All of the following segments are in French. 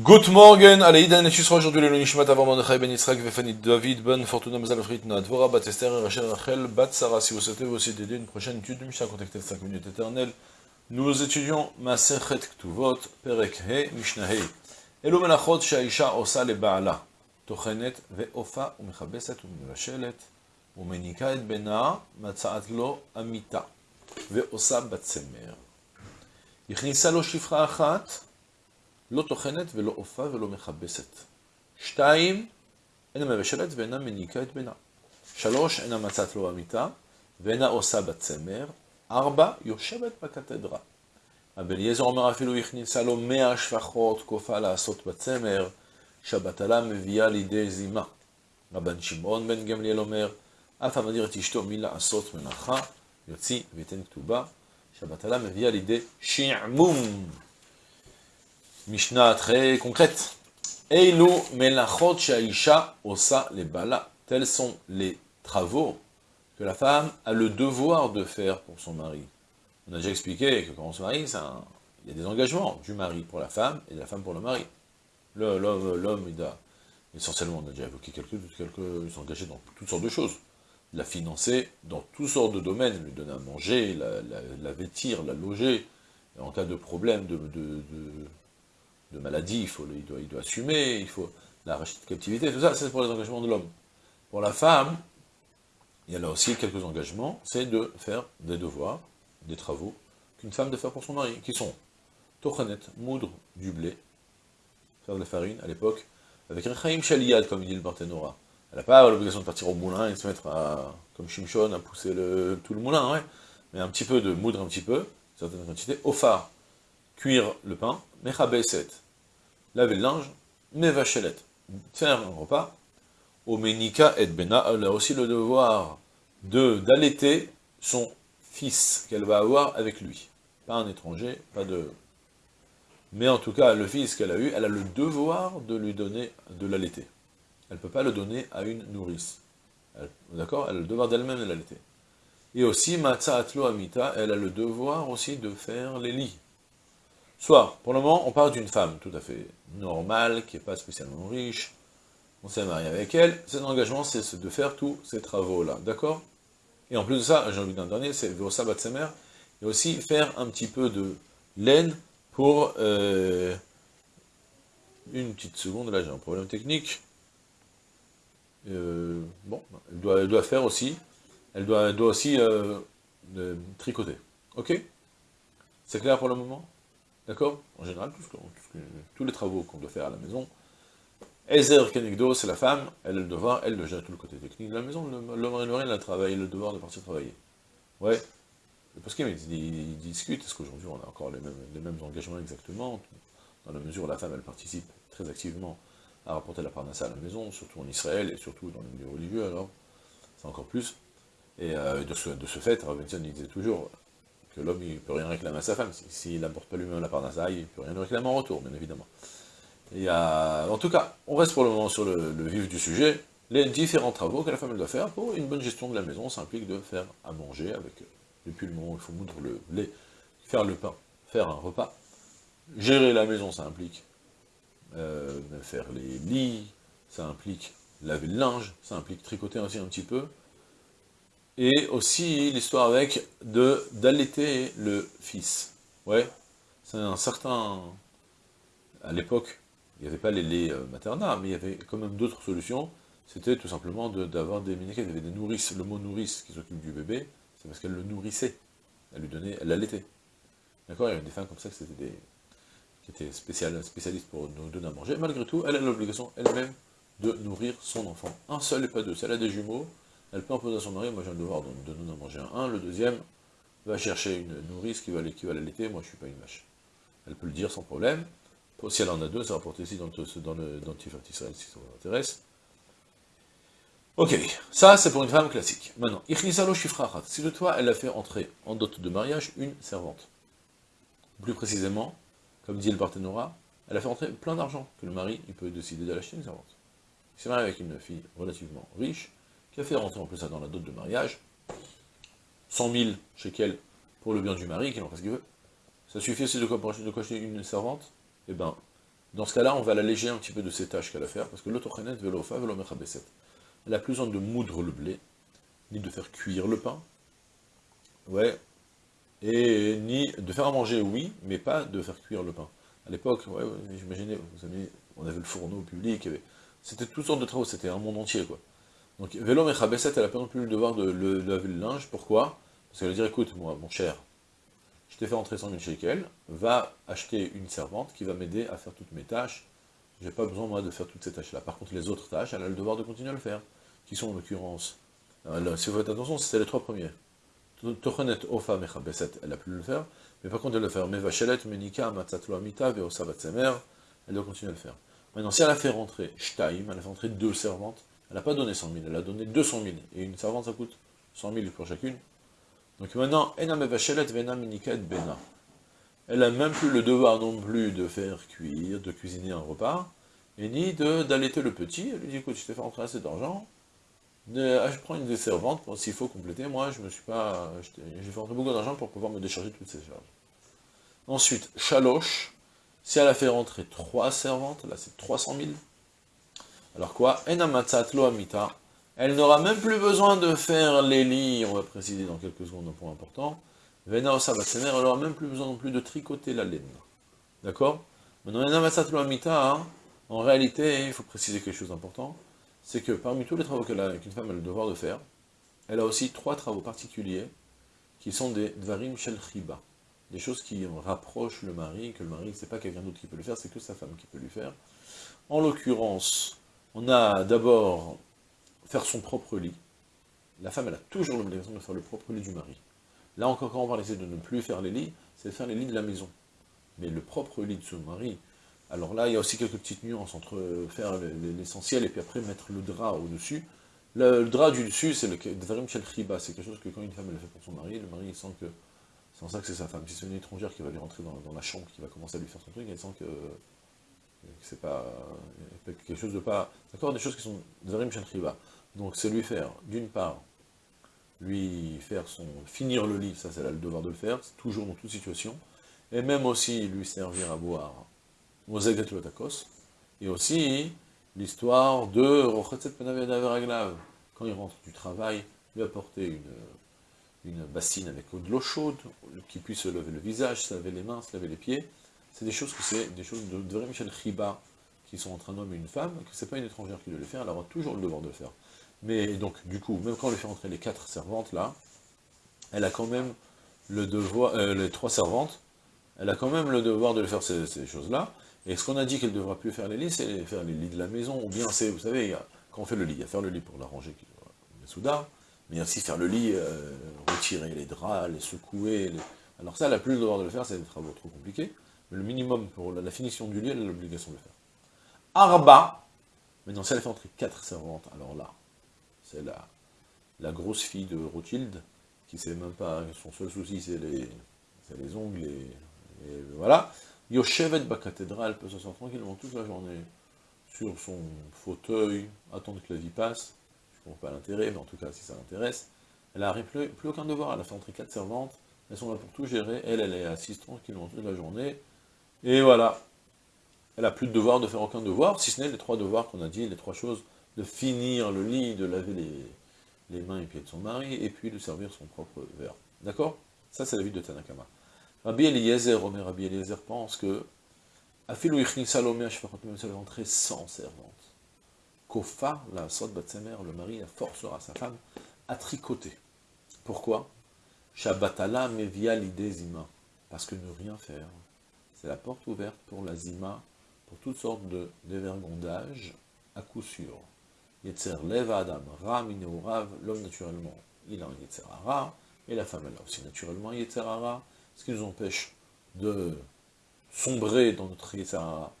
Good morning, Aleïda Nechusra, aujourd'hui le Lunishmat avant Mordechai Ben Yitzhak, Vefani David, Ben Fortuna, Mazal Frit, Noadvora, Bat Esther, Rachel, Rachel, Bat Sarah, si vous souhaitez vous aussi d'aider une prochaine étude du Mishnah contactez 5 minutes éternelles. Nous étudions Masechet Ktuvot, Perek He, Mishnah He. Elo Melachot, Shaisha, Osa, Le Baala, Tochenet, Veofa, Umechabeset, Umevashelet, Umenika et Bena, Matsaat Lo, Amita, Veosa, Bat Semer. Ichnisa Lo Shifra Achat, לא טוחנת ולא עופה ולא מכבסת. שתיים, אינה מבשלת ואינה מניקה את בנה. שלוש, אינה מצאת לו המיטה, ואינה עושה בצמר. ארבע, יושבת בקתדרה. רבי אליעזר אומר אפילו הכניסה לו מאה שפחות כופה לעשות בצמר, שהבטלה מביאה לידי זימה. רבן שמעון בן גמליאל אומר, אף המדיר את אשתו מלעשות מלאכה, יוציא ויתן כתובה, שהבטלה מביאה לידי שעמום. Mishnah très concrète. Eilu melachot shaisha osa les bala. Tels sont les travaux que la femme a le devoir de faire pour son mari. On a déjà expliqué que quand on se marie, il y a des engagements du mari pour la femme et de la femme pour le mari. L'homme, il a... Essentiellement, on a déjà évoqué quelques, quelques... Ils dans toutes sortes de choses. La financer dans toutes sortes de domaines, lui donner à manger, la, vêtir, la loger. En cas de problème, de de maladie, il, faut, il, doit, il doit assumer, il faut la racheter de captivité, tout ça, c'est pour les engagements de l'homme. Pour la femme, il y a là aussi quelques engagements, c'est de faire des devoirs, des travaux, qu'une femme doit faire pour son mari, qui sont tochanet, moudre du blé, faire de la farine à l'époque, avec un chaim shaliyad, comme dit le Barthénora. Elle n'a pas l'obligation de partir au moulin et de se mettre à, comme Shimshon, à pousser le, tout le moulin, ouais. mais un petit peu de moudre, un petit peu, certaines quantités, au cuire le pain, mechabeset, laver le linge, mevachelet, faire un repas, au menika et bena, elle a aussi le devoir de d'allaiter son fils qu'elle va avoir avec lui. Pas un étranger, pas de... Mais en tout cas, le fils qu'elle a eu, elle a le devoir de lui donner, de l'allaiter. Elle ne peut pas le donner à une nourrice. D'accord? Elle a le devoir d'elle-même de l'allaiter. Et aussi, Matza Atlo Amita, elle a le devoir aussi de faire les lits. Soit, pour le moment, on parle d'une femme tout à fait normale, qui n'est pas spécialement riche, on s'est marié avec elle, son engagement, c'est de faire tous ces travaux-là, d'accord? Et en plus de ça, j'ai envie d'un dernier, c'est Vosa Batsemer, et aussi faire un petit peu de laine pour... Euh, une petite seconde, là j'ai un problème technique. Euh, bon, elle doit, faire aussi, elle doit, elle doit aussi euh, tricoter, ok? C'est clair pour le moment? D'accord En général, tous les travaux qu'on doit faire à la maison, Ezer Kenigdo, c'est la femme, elle a le devoir, elle de gérer tout le côté technique de la maison, l'homme et le rien, elle a le devoir de partir travailler. Ouais. Parce qu'ils ils discutent, est-ce qu'aujourd'hui on a encore les mêmes, engagements exactement, dans la mesure où la femme, elle participe très activement à rapporter la parnassa à la maison, surtout en Israël, et surtout dans le milieu religieux, alors, c'est encore plus. Et euh, de, ce, fait, disait toujours, que l'homme il peut rien réclamer à sa femme. S'il n'apporte pas lui-même la d'un il ne peut rien réclamer en retour, bien évidemment. Et en tout cas, on reste pour le moment sur le, vif du sujet. Les différents travaux que la femme doit faire pour une bonne gestion de la maison, ça implique de faire à manger avec, depuis le il faut moudre le lait, faire le pain, faire un repas. Gérer la maison, ça implique euh, faire les lits, ça implique laver le linge, ça implique tricoter aussi un petit peu, et aussi l'histoire avec de d'allaiter le fils. Ouais, c'est un certain... À l'époque, il n'y avait pas les laits euh, maternels, mais il y avait quand même d'autres solutions. C'était tout simplement d'avoir des méniquettes, il y avait des nourrices. Le mot nourrice qui s'occupe du bébé, c'est parce qu'elle le nourrissait. Elle lui donnait, elle l'allaitait. D'accord Il y avait des femmes comme ça qui des, qui étaient spécialistes pour nous donner à manger. Malgré tout, elle a l'obligation elle-même de nourrir son enfant. Un seul et pas deux. Si elle a des jumeaux, elle peut imposer à son mari, moi j'ai le devoir de, donner à manger un, le deuxième va chercher une nourrice qui va, l'allaiter, moi je suis pas une vache. Elle peut le dire sans problème, si elle en a deux, ça va porter ici dans le, dans le dentifrice si ça vous intéresse. Ok, ça c'est pour une femme classique. Maintenant, si de toi elle a fait entrer en dot de mariage une servante. Plus précisément, comme dit le Parthénora, elle a fait entrer plein d'argent, que le mari il peut décider d'aller acheter une servante. Il s'est marié avec une fille relativement riche, qui a fait rentrer en plus ça dans la dot de mariage, 100 000 shekels pour le bien du mari, qu'il en fasse ce qu'il veut. Ça suffit aussi de quoi, une servante? Eh ben, Dans ce cas-là, on va l'alléger un petit peu de ses tâches qu'elle a à faire, parce que l'autochenet velofa velomechabeset. Elle a plus besoin de moudre le blé, ni de faire cuire le pain, ouais, et ni de faire manger, oui, mais pas de faire cuire le pain. À l'époque, ouais, j'imaginais, vous savez, on avait le fourneau public, c'était toutes sortes de travaux, c'était un monde entier, quoi. Donc, vélo mechabesset, elle a pas non plus le devoir de, laver le linge, pourquoi? Parce qu'elle va dire, écoute, moi, mon cher, je t'ai fait rentrer 100 000 shekels, va acheter une servante qui va m'aider à faire toutes mes tâches, j'ai pas besoin, moi, de faire toutes ces tâches-là. Par contre, les autres tâches, elle a le devoir de continuer à le faire, qui sont, en l'occurrence, si vous faites attention, c'était les trois premiers. Tochenet Ofa Mechabeset, elle a pu le faire, mais par contre elle le faire. Mevachelet Menika Matzatlo Amita Veosa elle doit continuer à le faire. Maintenant, si elle a fait rentrer Shtaim, elle a fait rentrer deux servantes, elle n'a pas donné 100 000, elle a donné 200 000, et une servante ça coûte 100 000 pour chacune. Donc maintenant, Bena. Elle n'a même plus le devoir non plus de faire cuire, de cuisiner un repas, et ni d'allaiter le petit. Elle lui dit, écoute, je t'ai fait rentrer assez d'argent, ah, je prends une des servantes, s'il faut compléter, moi je me suis pas... J'ai fait rentrer beaucoup d'argent pour pouvoir me décharger toutes ces charges. Ensuite, Chaloche, si elle a fait rentrer trois servantes, là c'est 300 000. Alors quoi? Elle n'aura même plus besoin de faire les lits, on va préciser dans quelques secondes un point important. Vena elle n'aura même plus besoin non plus de tricoter la laine. D'accord? Maintenant, Enamatzatlo amita, hein, en réalité, il faut préciser quelque chose d'important c'est que parmi tous les travaux qu'une femme a le devoir de faire, elle a aussi trois travaux particuliers qui sont des dvarim shel chiba, des choses qui rapprochent le mari, que le mari, c'est pas quelqu'un d'autre qui peut le faire, c'est que sa femme qui peut lui faire. En l'occurrence, on a d'abord faire son propre lit. La femme, elle a toujours l'obligation de faire le propre lit du mari. Là encore, quand on va essayer de ne plus faire les lits, c'est de faire les lits de la maison. Mais le propre lit de son mari, alors là, il y a aussi quelques petites nuances entre faire l'essentiel et puis après mettre le drap au-dessus. Le, drap du dessus, c'est le Dvarim Shel Chiba, c'est quelque chose que quand une femme le fait pour son mari, le mari il sent que c'est en ça que c'est sa femme. Si c'est une étrangère qui va lui rentrer dans, la chambre, qui va commencer à lui faire son truc, elle sent que, c'est pas quelque chose de pas... D'accord Des choses qui sont. Donc c'est lui faire, d'une part, lui faire son... finir le lit, ça c'est le devoir de le faire, toujours dans toute situation, et même aussi lui servir à boire et aussi l'histoire de Rochetset Quand il rentre du travail, lui apporter une, une bassine avec de l'eau chaude, qui puisse se lever le visage, se laver les mains, se laver les pieds. C'est des choses que c'est des choses de, de Michel Chiba, qui sont entre un homme et une femme, que c'est pas une étrangère qui doit le faire, elle aura toujours le devoir de le faire. Mais donc, du coup, même quand on lui fait rentrer les quatre servantes là, elle a quand même le devoir, euh, les trois servantes, elle a quand même le devoir de le faire ces, choses-là, et ce qu'on a dit qu'elle ne devra plus faire les lits, c'est faire les lits de la maison, ou bien c'est, vous savez, quand on fait le lit, il y a faire le lit pour l'arranger, soudards, mais il y a aussi faire le lit, euh, retirer les draps, les secouer, alors ça, elle n'a plus le devoir de le faire, c'est des travaux trop compliqués, le minimum pour la, finition du lit, elle a l'obligation de le faire. Arba, maintenant si elle fait entrer quatre servantes, alors là, c'est la, la grosse fille de Rothschild, qui sait même pas, son seul souci c'est les, les ongles, et voilà, Yoshevet cathédrale peut s'asseoir tranquillement toute la journée. Sur son fauteuil, attendre que la vie passe, je ne comprends pas l'intérêt, mais en tout cas, si ça l'intéresse, elle n'a plus, plus, aucun devoir, elle a fait entrer quatre servantes, elles sont là pour tout gérer, elle, elle est assise tranquillement toute la journée, et voilà. Elle n'a plus de devoir de faire aucun devoir, si ce n'est les trois devoirs qu'on a dit, les trois choses, de finir le lit, de laver les, mains et pieds de son mari, et puis de servir son propre verre. D'accord? Ça, c'est la vie de Tanakama. Rabbi Eliezer, Omer Rabbi Eliezer pense que Afilou Ichni Salomé, même si elle est sans servante. Kofa, la sot Batsemer, le mari, forcera sa femme à tricoter. Pourquoi? Shabbatala mevia l'idée. Parce que ne rien faire, c'est la porte ouverte pour la zima, pour toutes sortes de dévergondage, à coup sûr. Yetzer leva adam, ra rav, l'homme naturellement, il a un yetzer ara, et la femme elle a aussi naturellement un yetzer ara, ce qui nous empêche de sombrer dans notre Yetzara,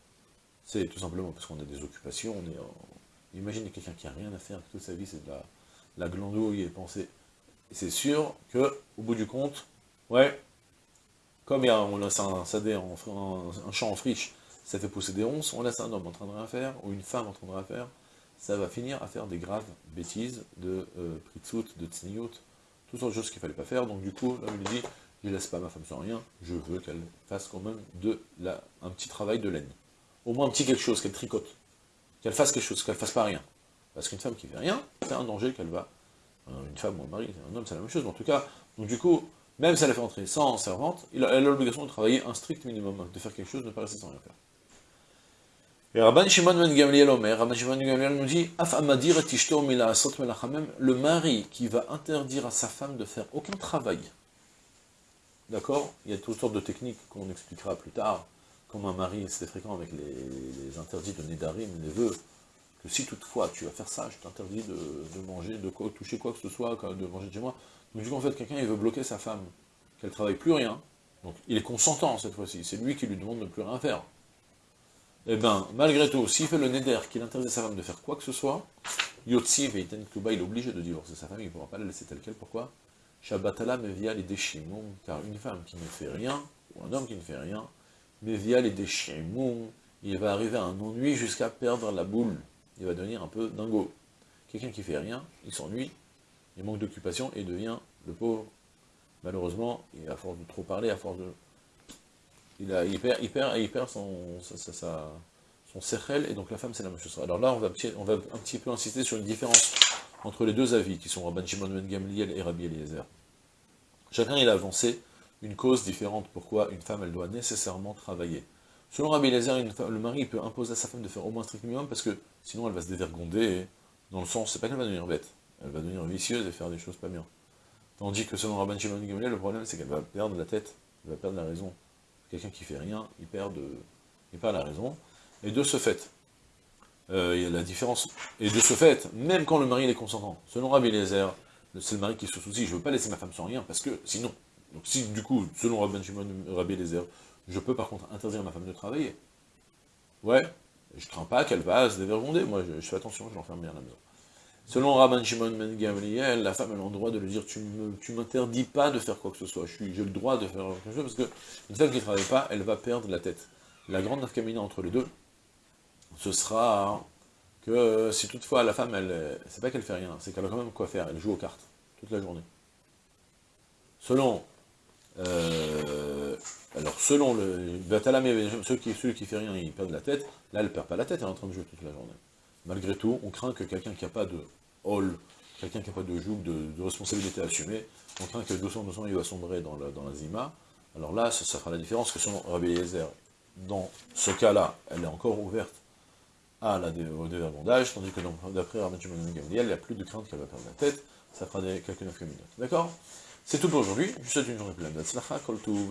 c'est tout simplement parce qu'on a des occupations, on est imaginez quelqu'un qui n'a rien à faire, toute sa vie c'est de la, la glandouille et penser. c'est sûr que, au bout du compte, ouais, comme on laisse un, un, champ en friche, ça fait pousser des ronces, on laisse un homme en train de rien faire, ou une femme en train de rien faire, ça va finir à faire des graves bêtises de euh, de tsniout, toutes sortes de choses qu'il fallait pas faire, donc du coup, là, il dit, je laisse pas ma femme sans rien, je veux qu'elle fasse quand même de un petit travail de laine. au moins un petit quelque chose, qu'elle tricote, qu'elle fasse quelque chose, qu'elle fasse pas rien. Parce qu'une femme qui fait rien, c'est un danger qu'elle va, euh, une femme ou un mari, un homme, c'est la même chose, en tout cas, donc du coup, même si elle a fait entrer sans servante, elle a l'obligation de travailler un strict minimum, de faire quelque chose, de ne pas rester sans rien faire. Et Rabban Shimon ben Gamliel Omer, Rabban Shimon ben Gamliel nous dit, le mari qui va interdire à sa femme de faire aucun travail. D'accord? Il y a toutes sortes de techniques qu'on expliquera plus tard, comme un mari, c'est fréquent avec les, interdits de Nédarim, les vœux, que si toutefois tu vas faire ça, je t'interdis de, manger, de toucher quoi que ce soit, de manger chez moi. Donc du coup, en fait, quelqu'un, il veut bloquer sa femme, qu'elle travaille plus rien, donc il est consentant cette fois-ci, c'est lui qui lui demande de ne plus rien faire. Eh bien, malgré tout, s'il fait le neder, qu'il interdit à sa femme de faire quoi que ce soit, Yotsi Veiten Kuba, il est obligé de divorcer sa femme, il ne pourra pas la laisser telle qu'elle, pourquoi? Shabbatala via les déchimons, car une femme qui ne fait rien, ou un homme qui ne fait rien, via les déchimons, il va arriver à un ennui jusqu'à perdre la boule, il va devenir un peu dingo. Quelqu'un qui fait rien, il s'ennuie, il manque d'occupation et devient le pauvre. Malheureusement, à force de trop parler, à force de il, a, perd, il, perd, il perd son, sa, son et donc la femme c'est la même chose. Alors là, on va, on va un petit peu insister sur une différence entre les deux avis, qui sont Rabban Shimon ben Gamliel et Rabbi Eliezer. Chacun, il a avancé une cause différente, pourquoi une femme, elle doit nécessairement travailler. Selon Rabbi Eliezer, le mari peut imposer à sa femme de faire au moins strict minimum, parce que sinon elle va se dévergonder, dans le sens, c'est pas qu'elle va devenir bête, elle va devenir vicieuse et faire des choses pas bien. Tandis que selon Rabban Shimon Gamliel, le problème c'est qu'elle va perdre la tête, elle va perdre la raison. Quelqu'un qui fait rien, il perd, de, il perd la raison. Et de ce fait, euh, il y a la différence. Et de ce fait, même quand le mari est consentant, selon Rabbi Eliezer, c'est le mari qui se soucie, je ne veux pas laisser ma femme sans rien, parce que sinon, donc si du coup, selon Rabbi Shimon, Rabbi je peux par contre interdire ma femme de travailler. Ouais, je crains pas qu'elle va se dévergonder, moi je, fais attention, je l'enferme bien à la maison. Selon Rabban Shimon Ben Gamliel, la femme a le droit de lui dire tu ne m'interdis pas de faire quoi que ce soit, j'ai le droit de faire quelque chose, parce qu'une femme qui ne travaille pas, elle va perdre la tête. La grande nafkamina entre les deux, ce sera que si toutefois la femme, elle, c'est pas qu'elle fait rien, c'est qu'elle a quand même quoi faire, elle joue aux cartes, toute la journée. Selon, euh, alors selon le, ceux qui, ceux qui fait rien, ils perdent la tête, là elle perd pas la tête, elle est en train de jouer toute la journée. Malgré tout, on craint que quelqu'un qui n'a pas de quelqu'un qui n'a pas de joug, de, responsabilité assumée, on craint que doucement, doucement, il va sombrer dans la, zima. Alors là, ça, fera la différence que selon Rabbi Eliezer, dans ce cas-là, elle est encore ouverte à la, au dévergondage, tandis que d'après Rabbi Shimon Gamliel, il n'y a plus de crainte qu'elle va perdre la tête, ça fera des, quelques 9 minutes. D'accord? C'est tout pour aujourd'hui, je vous souhaite une journée pleine de kol tout,